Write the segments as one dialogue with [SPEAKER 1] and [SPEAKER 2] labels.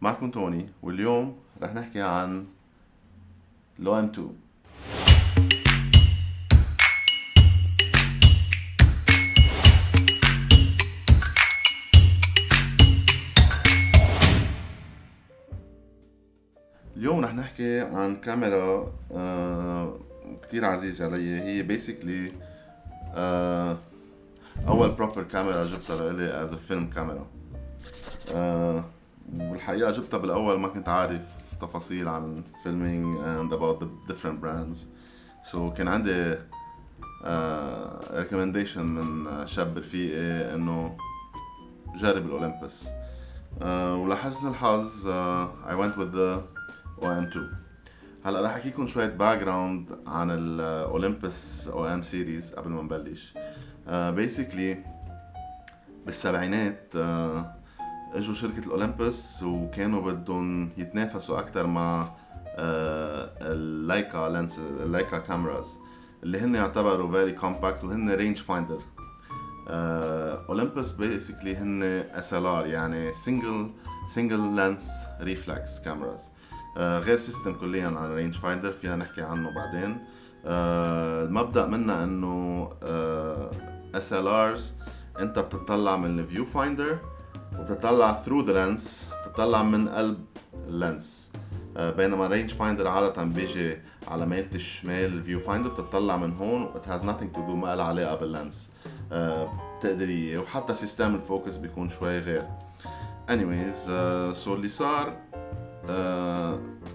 [SPEAKER 1] معكم توني واليوم رح نحكي عن ال OM 2 اليوم رح نحكي عن كاميرا آه كتير عزيزة علي. هي basically آه أول proper camera جبتها لإلي as film camera آه والحقيقة جبتها بالأول ما كنت عارف تفاصيل عن filming and about the brands. So كان عندي uh, من شاب رفيقي إنه جرب ال Olympus uh, ولحسن الحظ uh, I went with the OM2 هلأ رح أحكيكم شوية background عن ال Olympus OM series قبل ما نبلش. Basically uh, بالسبعينات uh, أجوا شركة ال Olympus وكانوا بدهم يتنافسوا أكثر مع ال Leica lens ال Leica cameras اللي هن يعتبروا very compact وهن rangefinder Olympus basically هن SLR يعني single single lens reflex cameras غير system كليا عن rangefinder فينا نحكي عنه بعدين. uh, المبدأ منها إنه SLRs أنت بتطلع من ال viewfinder وتطلع through the lens تطلع من قلب ال lens بينما rangefinder عادة بيجي على ميلة الشمال ال viewfinder بتطلع من هون it has nothing to do ما لها علاقة بال lens بتقدري وحتى system ال focus بيكون شوي غير. Anyways uh, so اللي صار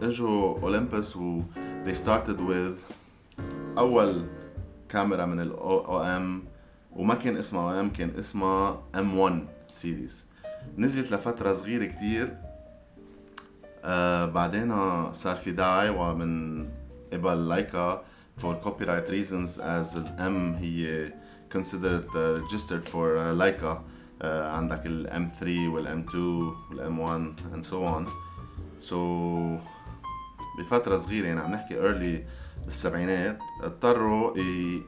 [SPEAKER 1] اجوا Olympus و they started with أول كاميرا من ال OM وما كان اسمها OM كان اسمها M 1 series نزلت لفترة صغيرة كتير. آه بعدين صار في دعاية ومن قبل Leica for copyright reasons as ال M هي considered uh, registered for uh, Leica uh, عندك ال M 3 وال M 2 وال M 1 and so on. So بفترة صغيرة يعني عم نحكي early بالسبعينات اضطروا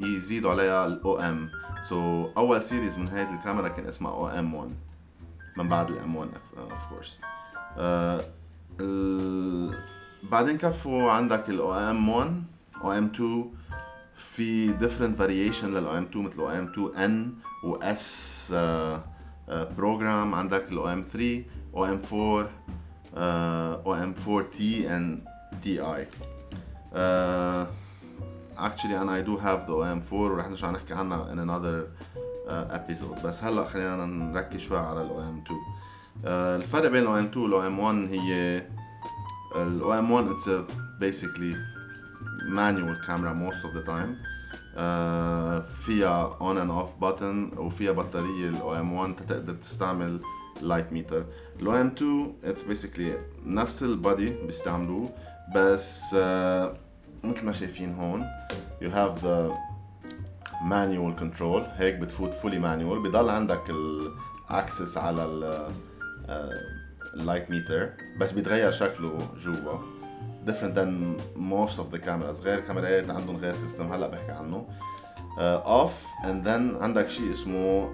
[SPEAKER 1] يزيدوا عليها ال OM so أول series من هيدي الكاميرا كان اسمها OM 1 من بعد ال M 1 of course بعدين كفوا عندك ال OM 1 OM 2 في different variation لل OM 2 مثل OM 2 N و S program عندك ال OM 3 OM 4 OM 4 T and Ti actually أنا I do have the OM4 ورح نرجع نحكي عنها in another آه، episode بس هلا خلينا نركز شوي على ال OM 2 الفرق بين ال OM 2 وال OM 1 هي ال OM 1 it's basically manual camera most of the time فيها on and off button وفيها بطارية ال OM 1 تقدر تستعمل light meter ال OM 2 it's basically نفس ال body بيستعملوه بس uh, مثل ما شايفين هون you have the manual control. هيك بتفوت fully manual. بضل عندك ال access على ال light meter بس بيتغير شكله جوا. Different than most of the cameras. غير كاميرات عندهم غير system هلا بحكي عنه. off uh, and then عندك شيء اسمه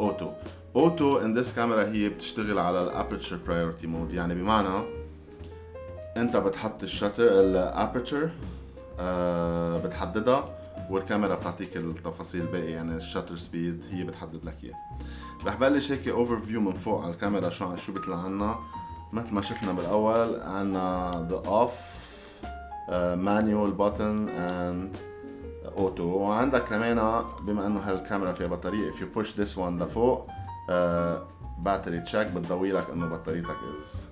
[SPEAKER 1] auto auto in this camera هي بتشتغل على ال aperture priority mode. يعني بمعنى انت بتحط ال shutter ال aperture آه بتحددها. والكاميرا بتعطيك التفاصيل الباقي يعني ال shutter speed هي بتحدد لك إياه رح بلش هيك overview من فوق على الكاميرا شو شو بيطلع عنا مثل ما شفنا بالأول عنا the off manual button and auto وعندك كمان بما إنه هالكاميرا فيها بطارية if you push this one لفوق battery check بتضوي لك إنه بطاريتك is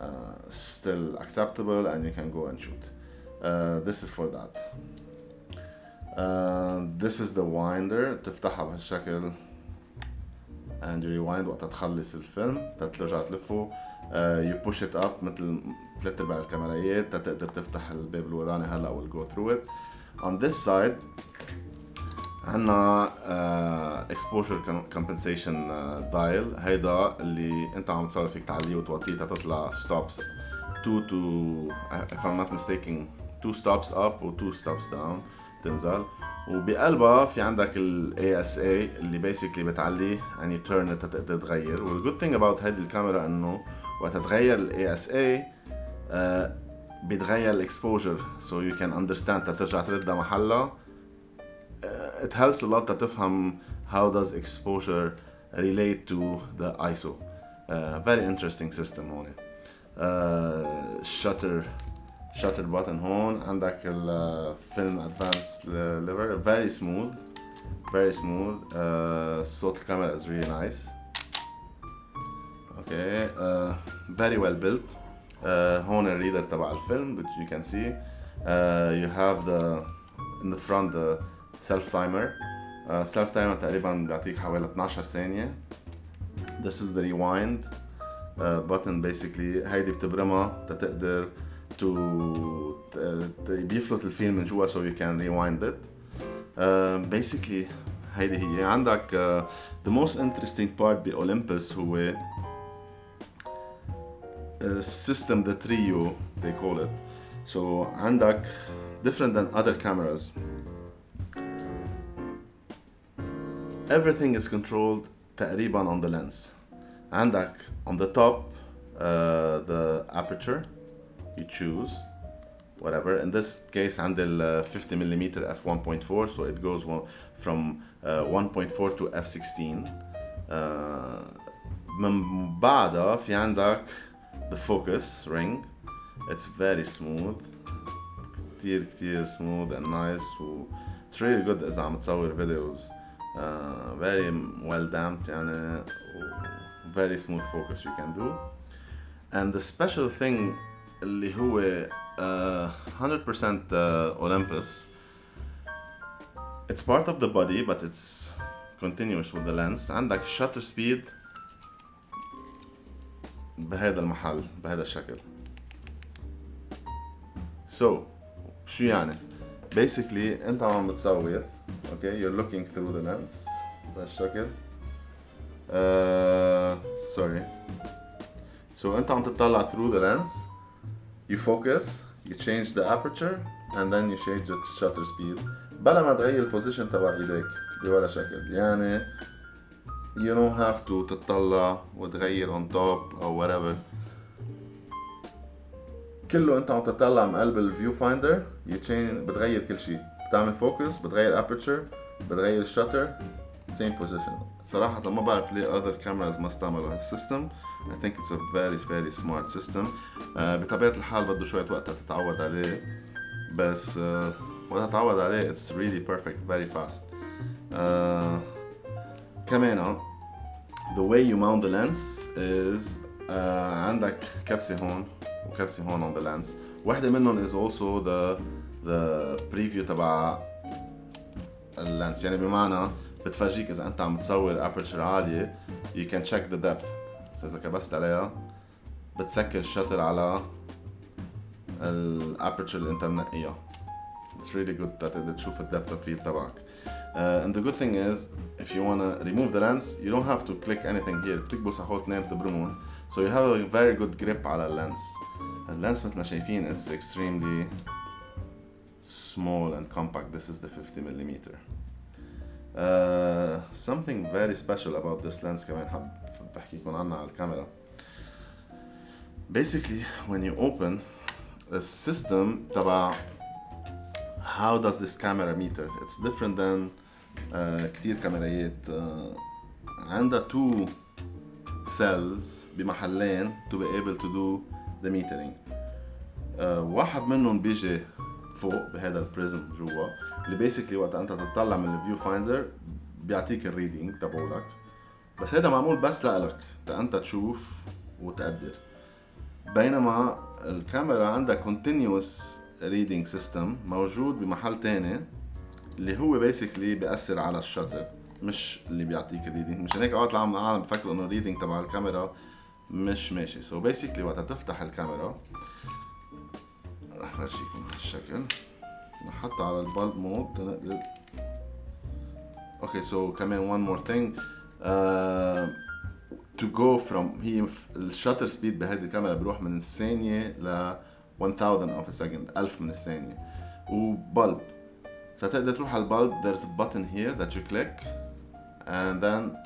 [SPEAKER 1] uh, still acceptable and you can go and shoot. Uh, this is for that. Uh, this is the winder تفتحها بهالشكل and you rewind وقت تخلص الفيلم ترجع تلفه uh, you push it up مثل ثلاث ارباع الكاميرات تقدر تفتح الباب الوراني هلا will go through it. On this side عنا uh, exposure compensation uh, dial هيدا اللي انت عم تصرف فيك تعليه وتوطيه تطلع stops 2 to if I'm not mistaken 2 stops up و 2 stops down تنزل وبقلبها في عندك ال ASA اللي بيسكلي you turn it تقدر تغير. وال good thing about هيدي الكاميرا انه وقت تغير ال ASA uh, بيتغير الاكسبوجر سو يو كان اندرستاند ترجع تردها محلها uh, it helps a lot تفهم how does exposure relate to the ISO uh, very interesting system هون uh, shutter shutter button هون عندك الفيلم ادفانس ليفر very smooth very smooth uh, صوت الكاميرا is really nice okay uh, very well built uh, هون الريدر تبع الفيلم which you can see uh, you have the in the front the self timer uh, self timer تقريبا بيعطيك حوالي 12 ثانية this is the rewind uh, button basically هيدي بتبرمها تتقدر to بيفلت الفيلم من جوا so you can rewind it uh, basically هيدي هي عندك uh, the most interesting part بأولمبس هو system the trio they call it so عندك different than other cameras everything is controlled تقريبا on the lens عندك on the top uh, the aperture you choose whatever in this case عندي ال 50 mm f 1.4 so it goes one, from uh, 1.4 to f16 uh, من بعدها في عندك the focus ring it's very smooth كتير كتير smooth and nice و it's really good إذا عم تصور videos uh, very well damped يعني very smooth focus you can do and the special thing اللي هو uh, 100% uh, Olympus it's part of the body but it's continuous with the lens عندك shutter speed بهذا المحل بهذا الشكل so شو يعني basically انت عم بتصور okay you're looking through the lens بهالشكل uh, sorry so انت عم تطلع through the lens you focus you change the aperture and then you change the shutter speed. بلا ما تغير ال position تبع إيديك بولا شكل. يعني you don't have to تطلع وتغير on top أو whatever. كله أنت عم تطلع من قلب ال viewfinder بتغير كل شيء. بتعمل focus بتغير aperture بتغير ال shutter same position صراحة ما بعرف ليه other cameras ما استعملوا هال system ال system think it's a very very smart system. uh, بطبيعة الحال بده شوية وقت تتعود عليه. بس uh, وقت تتعود عليه it's really perfect very fast. آه، كمان the way you mount the lens is عندك كبسة هون وكبسة هون on the lens. واحدة منهم is also the the preview تبع ال lens يعني بمعنى بتفرجيك اذا انت عم تصور aperture عالية you can check the depth اذا كبست عليها بتسكر ال shutter على ال aperture اللي انت منقيها it's really good تقدر تشوف ال depth of field تبعك uh, and the good thing is if you wanna remove the lens you don't have to click anything here بتكبس على اثنين تبرمون so you have a very good grip على ال lens ال lens مثل ما شايفين it's extremely small and compact this is the 50 millimeter uh, something very special about this lens كمان حب بحكيكم عنها على الكاميرا basically when you open the system تبع how does this camera meter it's different than uh, كتير كاميرايات uh, عندها two cells بمحلين to be able to do the metering uh, واحد منهم بيجي فوق بهذا ال prism جوا اللي basically وقت أنت تطلع من ال viewfinder بيعطيك ال reading تبعولك. بس هذا معمول بس لإلك أنت تشوف وتقدر. بينما الكاميرا عندها continuous reading system موجود بمحل تاني اللي هو basically بيأثر على ال shutter مش اللي بيعطيك ال reading مشان هيك أوقات العالم العالم بفكروا إنه ال reading تبع الكاميرا مش ماشي. so so basically وقت تفتح الكاميرا رح فرجيكم هالشكل نحط على ال bulb mode تنقدر okay so كمان more thing. Uh, to go from هي ال shutter speed بهيدي الكاميرا بيروح من الثانية ل 1000 of a second 1000 من الثانية. و bulb. فتقدر تروح على ال bulb. There's a button here that you click and then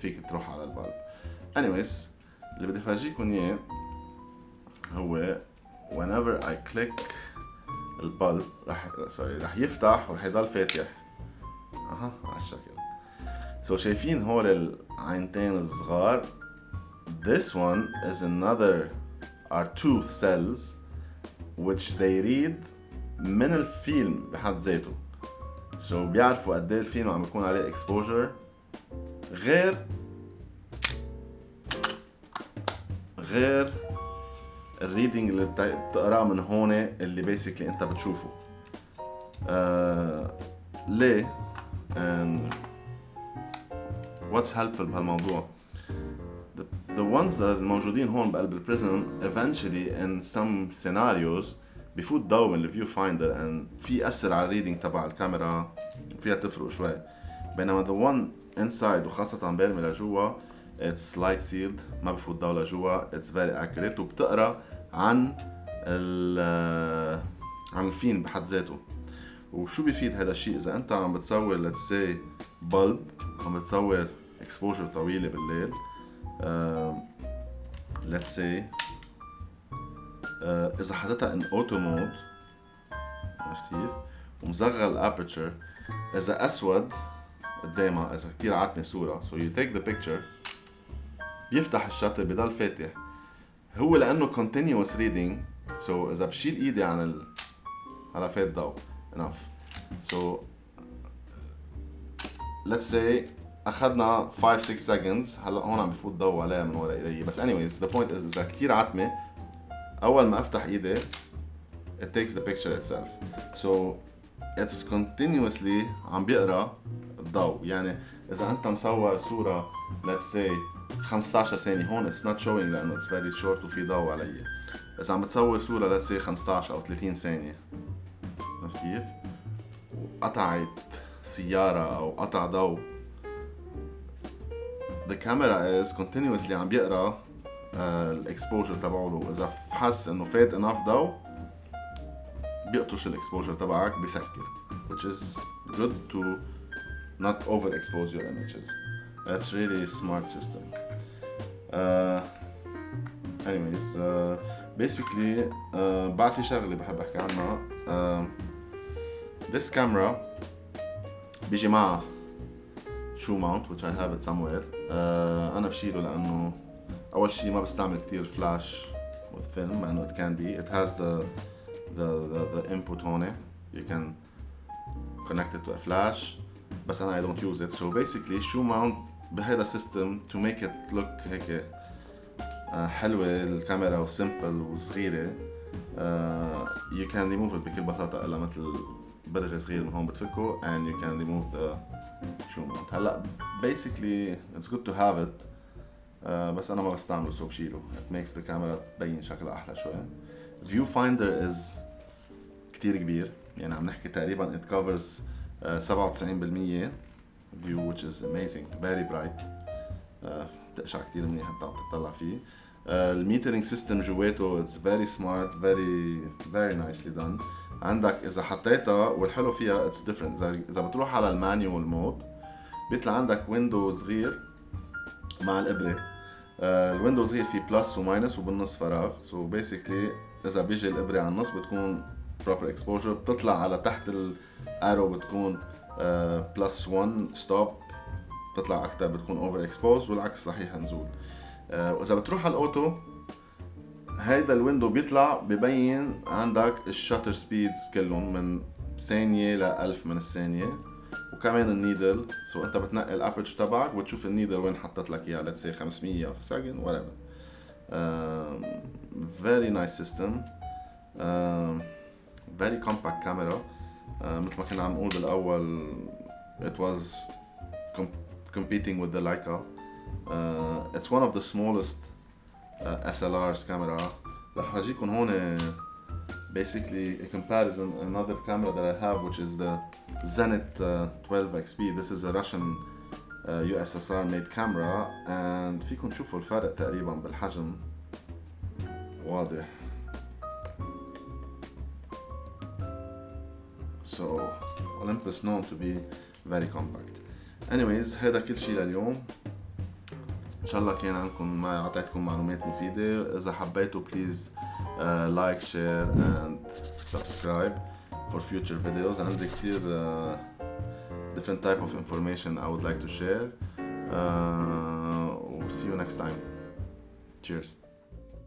[SPEAKER 1] فيك تروح على ال bulb. Anyways اللي بدي افرجيكم إياه هو whenever I click ال bulb راح sorry راح يفتح وراح يضل فاتح. أها على الشكل. so so شايفين هول العينتين الصغار. This one is another are two cells which they read من الفيلم بحد ذاته. So بيعرفوا قد إيه الفيلم عم يكون عليه exposure غير غير ال reading اللي بتقراه من هون اللي basically انت بتشوفه. آه ليه؟ what's helpful بهالموضوع؟ The, ones that الموجودين هون بقلب ال prism eventually in some scenarios بفوت ضوء من ال view finder and في يأثر على ال reading تبع الكاميرا فيها تفرق شوي. بينما the one inside وخاصة بارمي لجوا it's light sealed. ما بفوت ضوء لجوا it's very accurate. وبتقرأ عن ال عن الفيلم بحد ذاته. وشو بيفيد هذا الشيء؟ إذا أنت عم بتصور let's say bulb عم بتصور exposure طويلة بالليل uh, let's say uh, إذا حطيتها on auto mode عرفت كيف؟ ال aperture إذا أسود قدامها إذا كثير عاتمة صورة. So you take the picture. بيفتح ال shutter بضل فاتح. هو لأنه continuous reading. So إذا بشيل إيدي عن ال هلا فات ضوء. Enough. So let's say أخذنا 5 6 seconds. هلا هون عم بفوت ضوء عليها من ورا ايدي بس anyways the point is إذا كثير عتمة أول ما أفتح إيدي it takes the picture itself. So it's continuously عم بيقرأ الضوء. يعني إذا أنت مصور صورة let's say 15 ثانية هون it's not showing لأنه it's very short وفي ضوء علي. اذا عم بتصور صورة let's say 15 أو 30 ثانية عرفت كيف؟ وقطعت سيارة أو قطع ضوء. The camera is continuously عم بيقرأ ال exposure تبعه. إذا حس إنه فات enough ضوء بيقطش ال exposure تبعك بسكر. Which is good to not overexpose your images. That's really a smart system. Uh, anyways, uh, basically uh, بعد في شغلة بحب احكي عنها. Uh, this camera بيجي معها shoe mount which I have it somewhere. Uh, أنا بشيله لأنه أول شيء ما بستعمل كتير فلاش with film مع إنه it can be. It has the the the, the input on it. You can connect it to a flash. بس أنا I don't use it. So basically shoe mount بهذا السيستم تو ميك ات لوك هيك آه، حلوة الكاميرا و simple وصغيرة. يو كان ريموف بكل بساطة إلا مثل برغي صغير من هون بتفكه you can remove the shoe mount هلأ it's good to have it uh, بس أنا ما بستعمله so بشيله. It makes the camera تبين شكلها أحلى شوي. View finder is كتير كبير. يعني عم نحكي تقريبا covers uh, 97% view which is amazing. Very bright. بتقشع uh, كتير منيح انت عم تطلع فيه. Uh, ال metering system جواته it's very smart very very nicely done. عندك إذا حطيتها والحلو فيها it's different. إذا إذا بتروح على ال manual mode بيطلع عندك window صغير مع الإبرة. Uh, ال window صغير فيه plus و minus وبالنص فراغ. so so basically إذا بيجي الإبرة على النص بتكون proper exposure. بتطلع على تحت ال arrow بتكون plus 1 stop بتطلع أكثر بتكون over expose والعكس صحيح نزول uh, وإذا بتروح على ال auto هيدا ال window بيطلع ببين عندك ال shutter speeds كلهم من ثانية ل 1000 من الثانية وكمان ال needle. so أنت بتنقي ال aperture تبعك وتشوف ال needle وين حطت لك اياها let's say 500 في second و it very nice system فيري كومباكت كاميرا آه، مثل ما كنا عم نقول بالاول it was competing with the Leica uh, it's one of the smallest uh, SLRs camera رح اجيكم هون basically a comparison another camera that I have which is the Zenit uh, 12 XP this is a Russian uh, USSR made camera and فيكم تشوفوا الفرق تقريبا بالحجم واضح so Olympus known to be very compact anyways هذا كل شيء لليوم ان شاء الله كان عندكم ما اعطيتكم معلومات مفيده اذا حبيتوا بليز لايك شير اند سبسكرايب for future videos عندي كثير uh, different type of information I would like to share uh, see you next time cheers